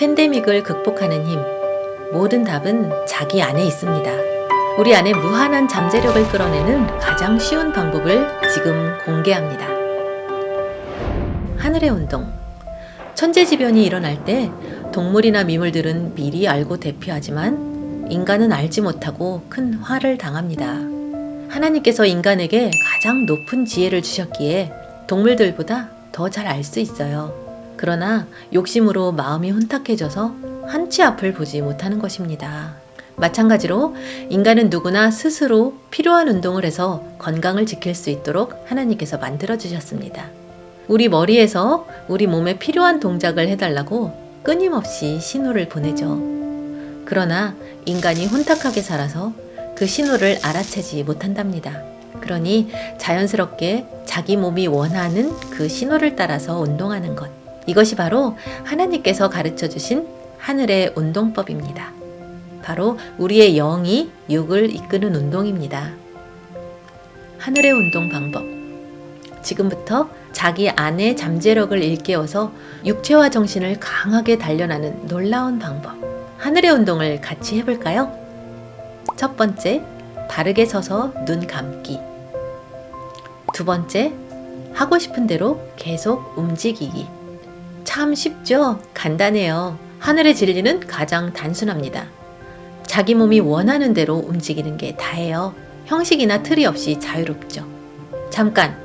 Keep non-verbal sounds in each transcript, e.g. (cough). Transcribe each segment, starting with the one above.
팬데믹을 극복하는 힘. 모든 답은 자기 안에 있습니다. 우리 안에 무한한 잠재력을 끌어내는 가장 쉬운 방법을 지금 공개합니다. 하늘의 운동. 천재지변이 일어날 때 동물이나 미물들은 미리 알고 대피하지만 인간은 알지 못하고 큰 화를 당합니다. 하나님께서 인간에게 가장 높은 지혜를 주셨기에 동물들보다 더 잘 알 수 있어요. 그러나 욕심으로 마음이 혼탁해져서 한치 앞을 보지 못하는 것입니다. 마찬가지로 인간은 누구나 스스로 필요한 운동을 해서 건강을 지킬 수 있도록 하나님께서 만들어 주셨습니다. 우리 머리에서 우리 몸에 필요한 동작을 해달라고 끊임없이 신호를 보내죠. 그러나 인간이 혼탁하게 살아서 그 신호를 알아채지 못한답니다. 그러니 자연스럽게 자기 몸이 원하는 그 신호를 따라서 운동하는 것. 이것이 바로 하나님께서 가르쳐 주신 하늘의 운동법입니다. 바로 우리의 영이 육을 이끄는 운동입니다. 하늘의 운동 방법. 지금부터 자기 안의 잠재력을 일깨워서 육체와 정신을 강하게 단련하는 놀라운 방법. 하늘의 운동을 같이 해볼까요? 첫 번째, 바르게 서서 눈 감기. 두 번째, 하고 싶은 대로 계속 움직이기. 참 쉽죠? 간단해요. 하늘의 진리는 가장 단순합니다. 자기 몸이 원하는 대로 움직이는 게 다예요. 형식이나 틀이 없이 자유롭죠. 잠깐,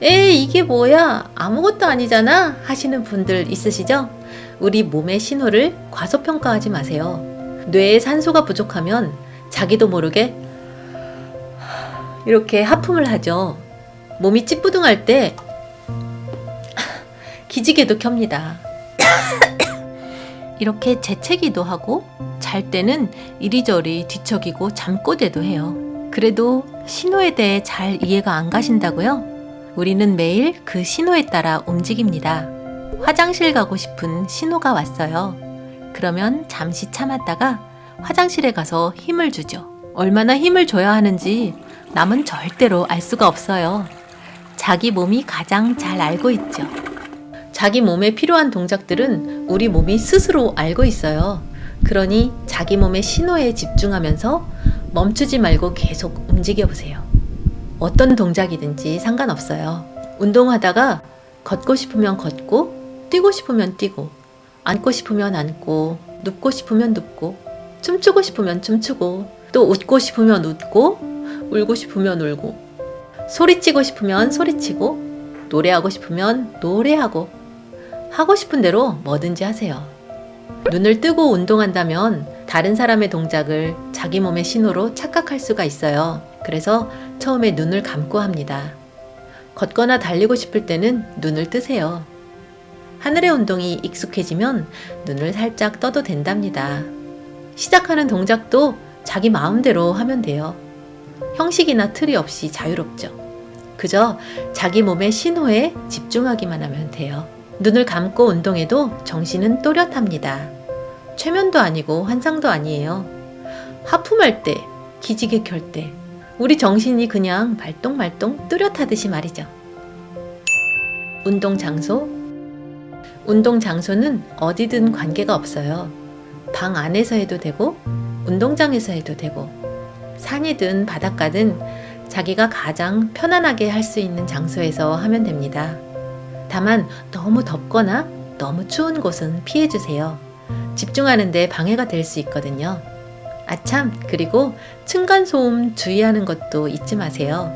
에이, 이게 뭐야? 아무것도 아니잖아? 하시는 분들 있으시죠? 우리 몸의 신호를 과소평가하지 마세요. 뇌에 산소가 부족하면 자기도 모르게 이렇게 하품을 하죠. 몸이 찌뿌둥할 때 기지개도 켭니다. (coughs) 이렇게 재채기도 하고 잘 때는 이리저리 뒤척이고 잠꼬대도 해요. 그래도 신호에 대해 잘 이해가 안 가신다고요? 우리는 매일 그 신호에 따라 움직입니다. 화장실 가고 싶은 신호가 왔어요. 그러면 잠시 참았다가 화장실에 가서 힘을 주죠. 얼마나 힘을 줘야 하는지 남은 절대로 알 수가 없어요. 자기 몸이 가장 잘 알고 있죠. 자기 몸에 필요한 동작들은 우리 몸이 스스로 알고 있어요. 그러니 자기 몸의 신호에 집중하면서 멈추지 말고 계속 움직여 보세요. 어떤 동작이든지 상관없어요. 운동하다가 걷고 싶으면 걷고, 뛰고 싶으면 뛰고, 앉고 싶으면 앉고, 눕고 싶으면 눕고, 춤추고 싶으면 춤추고, 또 웃고 싶으면 웃고, 울고 싶으면 울고, 소리치고 싶으면 소리치고, 노래하고 싶으면 노래하고, 하고 싶은 대로 뭐든지 하세요. 눈을 뜨고 운동한다면 다른 사람의 동작을 자기 몸의 신호로 착각할 수가 있어요. 그래서 처음에 눈을 감고 합니다. 걷거나 달리고 싶을 때는 눈을 뜨세요. 하늘의 운동이 익숙해지면 눈을 살짝 떠도 된답니다. 시작하는 동작도 자기 마음대로 하면 돼요. 형식이나 틀이 없이 자유롭죠. 그저 자기 몸의 신호에 집중하기만 하면 돼요. 눈을 감고 운동해도 정신은 또렷합니다. 최면도 아니고 환상도 아니에요. 하품할 때, 기지개 켤 때, 우리 정신이 그냥 발동발동 뚜렷하듯이 말이죠. 운동 장소? 운동 장소는 어디든 관계가 없어요. 방 안에서 해도 되고, 운동장에서 해도 되고, 산이든 바닷가든 자기가 가장 편안하게 할 수 있는 장소에서 하면 됩니다. 다만 너무 덥거나 너무 추운 곳은 피해주세요. 집중하는데 방해가 될 수 있거든요. 아참, 그리고 층간소음 주의하는 것도 잊지 마세요.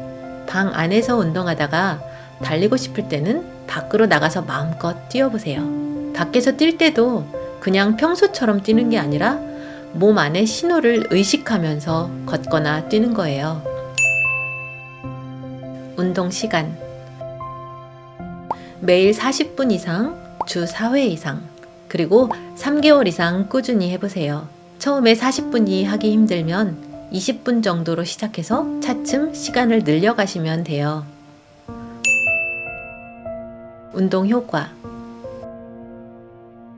방 안에서 운동하다가 달리고 싶을 때는 밖으로 나가서 마음껏 뛰어보세요. 밖에서 뛸 때도 그냥 평소처럼 뛰는 게 아니라 몸 안의 신호를 의식하면서 걷거나 뛰는 거예요. 운동 시간. 매일 40분 이상, 주 4회 이상, 그리고 3개월 이상 꾸준히 해보세요. 처음에 40분이 하기 힘들면 20분 정도로 시작해서 차츰 시간을 늘려가시면 돼요. 운동 효과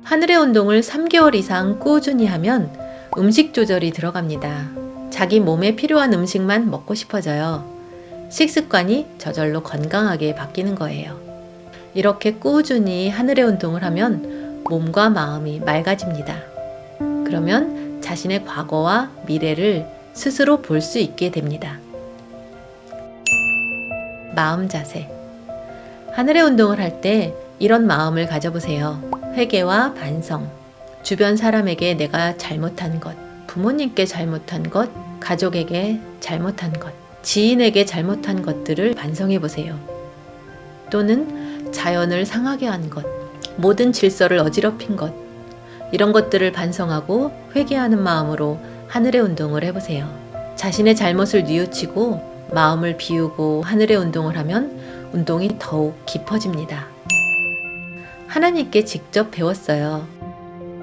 하늘의 운동을 3개월 이상 꾸준히 하면 음식 조절이 들어갑니다. 자기 몸에 필요한 음식만 먹고 싶어져요. 식습관이 저절로 건강하게 바뀌는 거예요. 이렇게 꾸준히 하늘의 운동을 하면 몸과 마음이 맑아집니다. 그러면 자신의 과거와 미래를 스스로 볼 수 있게 됩니다. 마음 자세. 하늘의 운동을 할 때 이런 마음을 가져보세요. 회개와 반성. 주변 사람에게 내가 잘못한 것, 부모님께 잘못한 것, 가족에게 잘못한 것, 지인에게 잘못한 것들을 반성해 보세요. 또는 자연을 상하게 한 것, 모든 질서를 어지럽힌 것, 이런 것들을 반성하고 회개하는 마음으로 하늘의 운동을 해보세요. 자신의 잘못을 뉘우치고 마음을 비우고 하늘의 운동을 하면 운동이 더욱 깊어집니다. 하나님께 직접 배웠어요.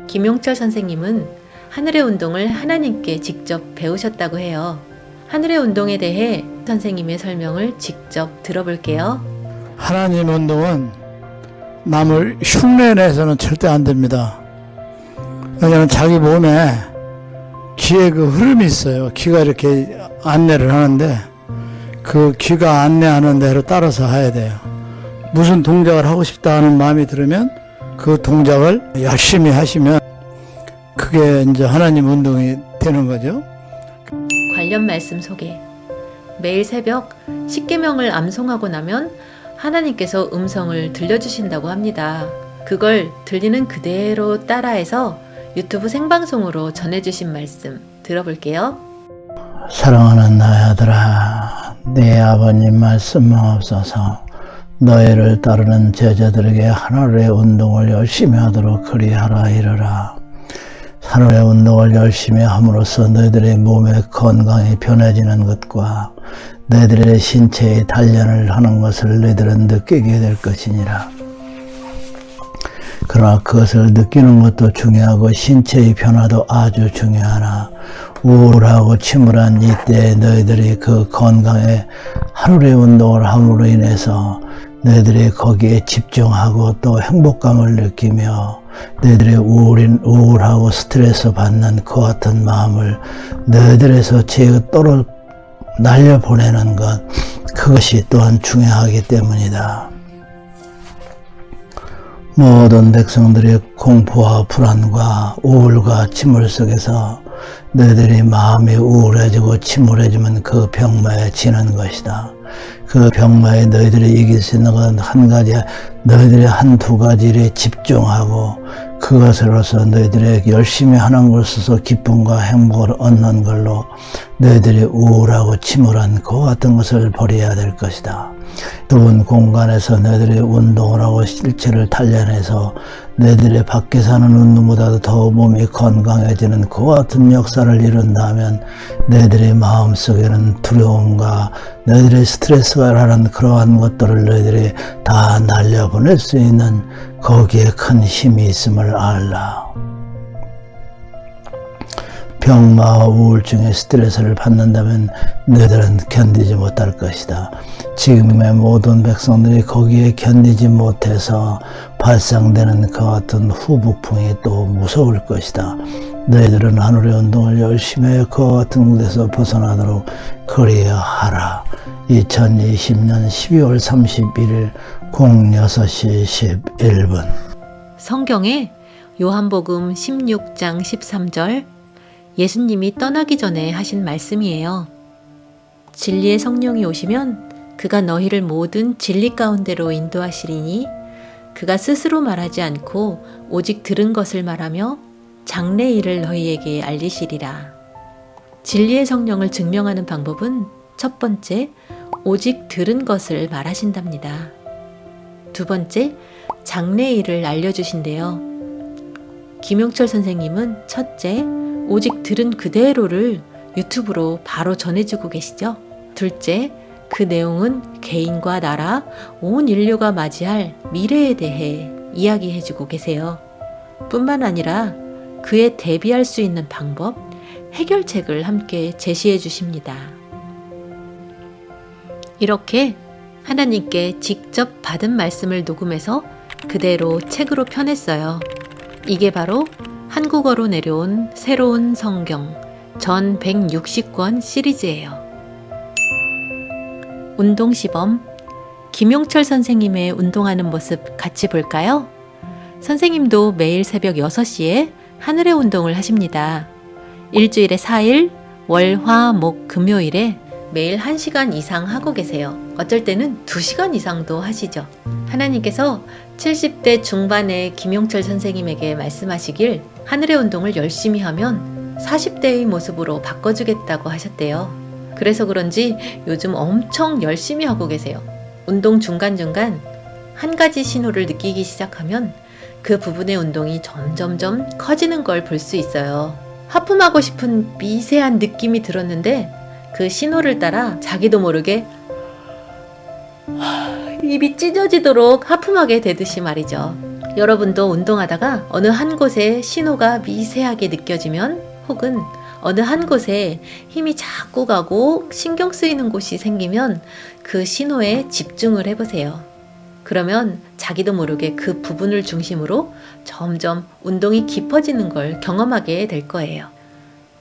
김용철 선생님은 하늘의 운동을 하나님께 직접 배우셨다고 해요. 하늘의 운동에 대해 선생님의 설명을 직접 들어볼게요. 하나님 운동은 남을 흉내내서는 절대 안 됩니다. 왜냐하면 자기 몸에 기의 그 흐름이 있어요. 기가 이렇게 안내를 하는데 그 기가 안내하는 대로 따라서 해야 돼요. 무슨 동작을 하고 싶다 하는 마음이 들으면 그 동작을 열심히 하시면 그게 이제 하나님 운동이 되는 거죠. 관련 말씀 소개. 매일 새벽 십계명을 암송하고 나면 하나님께서 음성을 들려주신다고 합니다. 그걸 들리는 그대로 따라해서 유튜브 생방송으로 전해주신 말씀 들어볼게요. 사랑하는 나의 아들아, 네 아버님 말씀 없어서 너희를 따르는 제자들에게 하늘의 운동을 열심히 하도록 그리하라 이르라. 하늘의 운동을 열심히 함으로써 너희들의 몸의 건강이 변해지는 것과 너희들의 신체의 단련을 하는 것을 너희들은 느끼게 될 것이니라. 그러나 그것을 느끼는 것도 중요하고 신체의 변화도 아주 중요하나 우울하고 침울한 이때 너희들이 그 건강에 하루의 운동을 함으로 인해서 너희들이 거기에 집중하고 또 행복감을 느끼며 너희들의 우울인, 우울하고 스트레스 받는 그 같은 마음을 너희들에서 제어 떨어 날려보내는 것 그것이 또한 중요하기 때문이다. 모든 백성들의 공포와 불안과 우울과 침울 속에서 너희들이 마음이 우울해지고 침울해지면 그 병마에 지는 것이다. 그 병마에 너희들이 이길 수 있는 건 한 가지, 너희들이 한 두 가지에 집중하고 그것으로서 너희들의 열심히 하는 것으로서 기쁨과 행복을 얻는 걸로 너희들이 우울하고 침울한 그 같은 것을 버려야 될 것이다. 좁은 공간에서 너희들이 운동을 하고 실체를 단련해서 너희들의 밖에 사는 운동보다도 더 몸이 건강해지는 그 같은 역사를 이룬다면 너희들의 마음속에는 두려움과 너희들의 스트레스가 라는 그러한 것들을 너희들이 다 날려보낼 수 있는 거기에 큰 힘이 있음을 알라. 병마와 우울증의 스트레스를 받는다면 너희들은 견디지 못할 것이다. 지금의 모든 백성들이 거기에 견디지 못해서 발생되는 그 같은 후폭풍이 또 무서울 것이다. 너희들은 하늘의 운동을 열심히 해그 같은 곳에서 벗어나도록 그리하라. 2020년 12월 31일 06시 11분 성경에 요한복음 16장 13절 예수님이 떠나기 전에 하신 말씀이에요. 진리의 성령이 오시면 그가 너희를 모든 진리 가운데로 인도하시리니 그가 스스로 말하지 않고 오직 들은 것을 말하며 장래 일을 너희에게 알리시리라. 진리의 성령을 증명하는 방법은 첫 번째, 오직 들은 것을 말하신답니다. 두 번째, 장래 일을 알려주신대요. 김용철 선생님은 첫째, 오직 들은 그대로를 유튜브로 바로 전해주고 계시죠. 둘째, 그 내용은 개인과 나라, 온 인류가 맞이할 미래에 대해 이야기해주고 계세요. 뿐만 아니라 그에 대비할 수 있는 방법, 해결책을 함께 제시해 주십니다. 이렇게 하나님께 직접 받은 말씀을 녹음해서 그대로 책으로 펴냈어요. 이게 바로 한국어로 내려온 새로운 성경 전 160권 시리즈예요. 운동 시범 김용철 선생님의 운동하는 모습 같이 볼까요? 선생님도 매일 새벽 6시에 하늘의 운동을 하십니다. 일주일에 4일, 월, 화, 목, 금요일에 매일 1시간 이상 하고 계세요. 어쩔 때는 2시간 이상도 하시죠. 하나님께서 70대 중반의 김용철 선생님에게 말씀하시길 하늘의 운동을 열심히 하면 40대의 모습으로 바꿔주겠다고 하셨대요. 그래서 그런지 요즘 엄청 열심히 하고 계세요. 운동 중간중간 한 가지 신호를 느끼기 시작하면 그 부분의 운동이 점점점 커지는 걸 볼 수 있어요. 하품하고 싶은 미세한 느낌이 들었는데 그 신호를 따라 자기도 모르게 입이 찢어지도록 하품하게 되듯이 말이죠. 여러분도 운동하다가 어느 한 곳에 신호가 미세하게 느껴지면 혹은 어느 한 곳에 힘이 자꾸 가고 신경 쓰이는 곳이 생기면 그 신호에 집중을 해보세요. 그러면 자기도 모르게 그 부분을 중심으로 점점 운동이 깊어지는 걸 경험하게 될 거예요.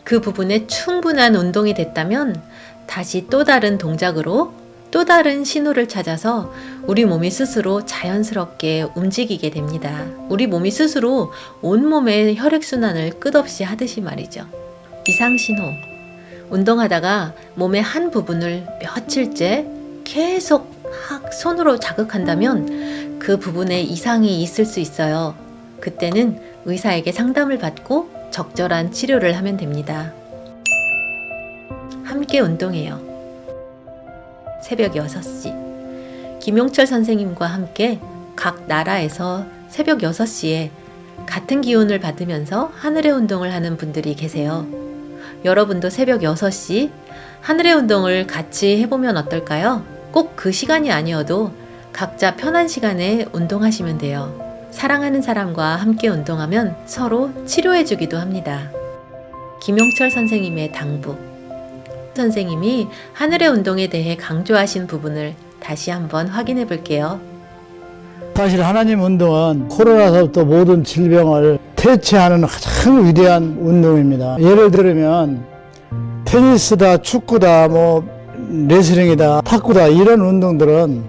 그 부분에 충분한 운동이 됐다면 다시 또 다른 동작으로 또 다른 신호를 찾아서 우리 몸이 스스로 자연스럽게 움직이게 됩니다. 우리 몸이 스스로 온몸의 혈액순환을 끝없이 하듯이 말이죠. 이상신호. 운동하다가 몸의 한 부분을 며칠째 계속 막 손으로 자극한다면 그 부분에 이상이 있을 수 있어요. 그때는 의사에게 상담을 받고 적절한 치료를 하면 됩니다. 함께 운동해요. 새벽 6시. 김용철 선생님과 함께 각 나라에서 새벽 6시에 같은 기운을 받으면서 하늘의 운동을 하는 분들이 계세요. 여러분도 새벽 6시 하늘의 운동을 같이 해보면 어떨까요? 꼭 그 시간이 아니어도 각자 편한 시간에 운동하시면 돼요. 사랑하는 사람과 함께 운동하면 서로 치료해주기도 합니다. 김용철 선생님의 당부. 선생님이 하늘의 운동에 대해 강조하신 부분을 다시 한번 확인해 볼게요. 사실 하나님 운동은 코로나서부터 모든 질병을 퇴치하는 가장 위대한 운동입니다. 예를 들면 테니스다, 축구다, 뭐 레슬링이다, 탁구다 이런 운동들은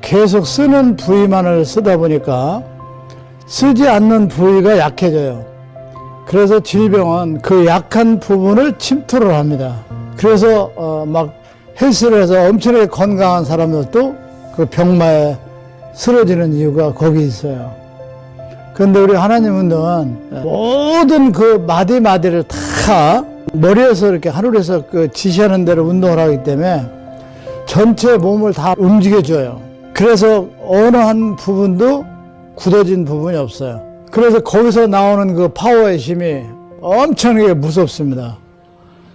계속 쓰는 부위만을 쓰다 보니까 쓰지 않는 부위가 약해져요. 그래서 질병은 그 약한 부분을 침투를 합니다. 그래서 어, 막 헬스를 해서 엄청나게 건강한 사람들도 그 병마에 쓰러지는 이유가 거기 있어요. 그런데 우리 하나님 운동은 모든 그 마디마디를 다 머리에서 이렇게 하늘에서 그 지시하는 대로 운동을 하기 때문에 전체 몸을 다 움직여줘요. 그래서 어느 한 부분도 굳어진 부분이 없어요. 그래서 거기서 나오는 그 파워의 힘이 엄청나게 무섭습니다.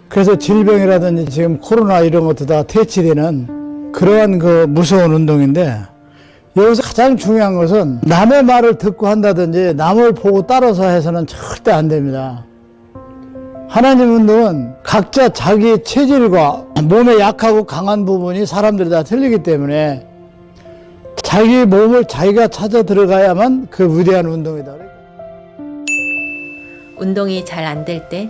그래서 질병이라든지 지금 코로나 이런 것도 다 퇴치되는 그러한 그 무서운 운동인데 여기서 가장 중요한 것은 남의 말을 듣고 한다든지 남을 보고 따라서 해서는 절대 안 됩니다. 하나님 운동은 각자 자기 체질과 몸에 약하고 강한 부분이 사람들이 다 틀리기 때문에 자기 몸을 자기가 찾아 들어가야만 그 위대한 운동이다. 운동이 잘 안 될 때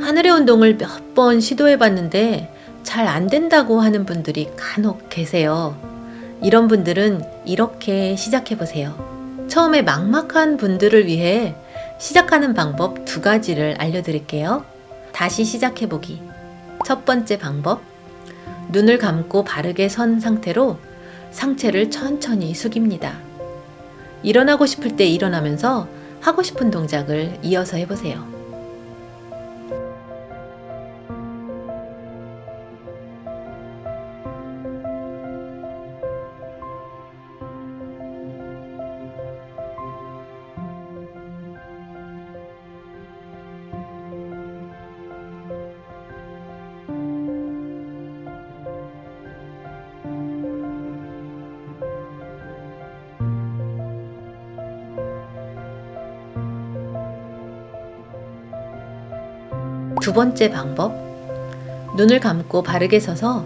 하늘의 운동을 몇 번 시도해 봤는데 잘 안 된다고 하는 분들이 간혹 계세요. 이런 분들은 이렇게 시작해 보세요. 처음에 막막한 분들을 위해 시작하는 방법 두 가지를 알려드릴게요. 다시 시작해 보기. 첫 번째 방법. 눈을 감고 바르게 선 상태로 상체를 천천히 숙입니다. 일어나고 싶을 때 일어나면서 하고 싶은 동작을 이어서 해보세요. 두 번째 방법. 눈을 감고 바르게 서서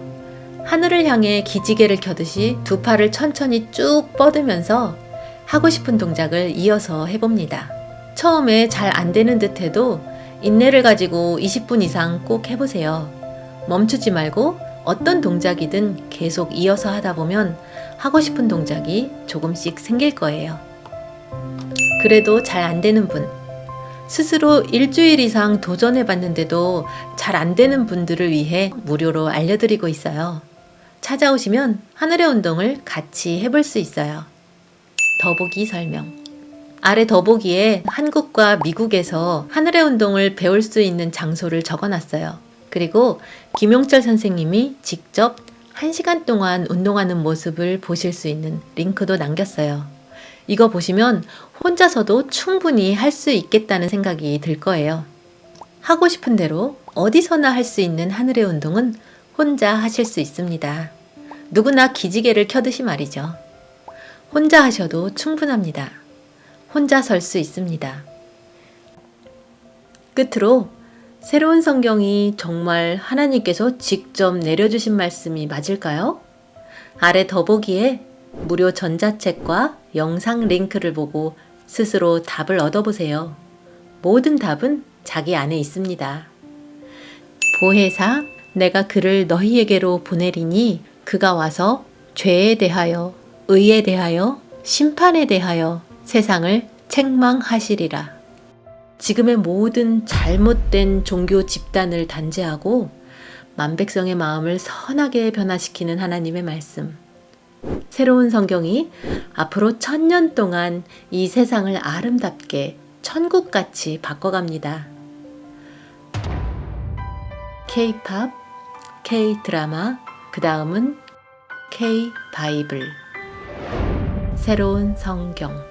하늘을 향해 기지개를 켜듯이 두 팔을 천천히 쭉 뻗으면서 하고 싶은 동작을 이어서 해봅니다. 처음에 잘 안 되는 듯 해도 인내를 가지고 20분 이상 꼭 해보세요. 멈추지 말고 어떤 동작이든 계속 이어서 하다 보면 하고 싶은 동작이 조금씩 생길 거예요. 그래도 잘 안 되는 분, 스스로 일주일 이상 도전해 봤는데도 잘 안 되는 분들을 위해 무료로 알려드리고 있어요. 찾아오시면 하늘의 운동을 같이 해볼 수 있어요. 더보기 설명. 아래 더보기에 한국과 미국에서 하늘의 운동을 배울 수 있는 장소를 적어놨어요. 그리고 김용철 선생님이 직접 1시간 동안 운동하는 모습을 보실 수 있는 링크도 남겼어요. 이거 보시면 혼자서도 충분히 할 수 있겠다는 생각이 들 거예요. 하고 싶은 대로 어디서나 할 수 있는 하늘의 운동은 혼자 하실 수 있습니다. 누구나 기지개를 켜듯이 말이죠. 혼자 하셔도 충분합니다. 혼자 설 수 있습니다. 끝으로 새로운 성경이 정말 하나님께서 직접 내려주신 말씀이 맞을까요? 아래 더보기에 무료 전자책과 영상 링크를 보고 스스로 답을 얻어보세요. 모든 답은 자기 안에 있습니다. 보혜사, 내가 그를 너희에게로 보내리니 그가 와서 죄에 대하여, 의에 대하여, 심판에 대하여 세상을 책망하시리라. 지금의 모든 잘못된 종교 집단을 단죄하고 만백성의 마음을 선하게 변화시키는 하나님의 말씀. 새로운 성경이 앞으로 천년 동안 이 세상을 아름답게 천국같이 바꿔갑니다. K-팝, K-드라마, 그 다음은 K-바이블. 새로운 성경.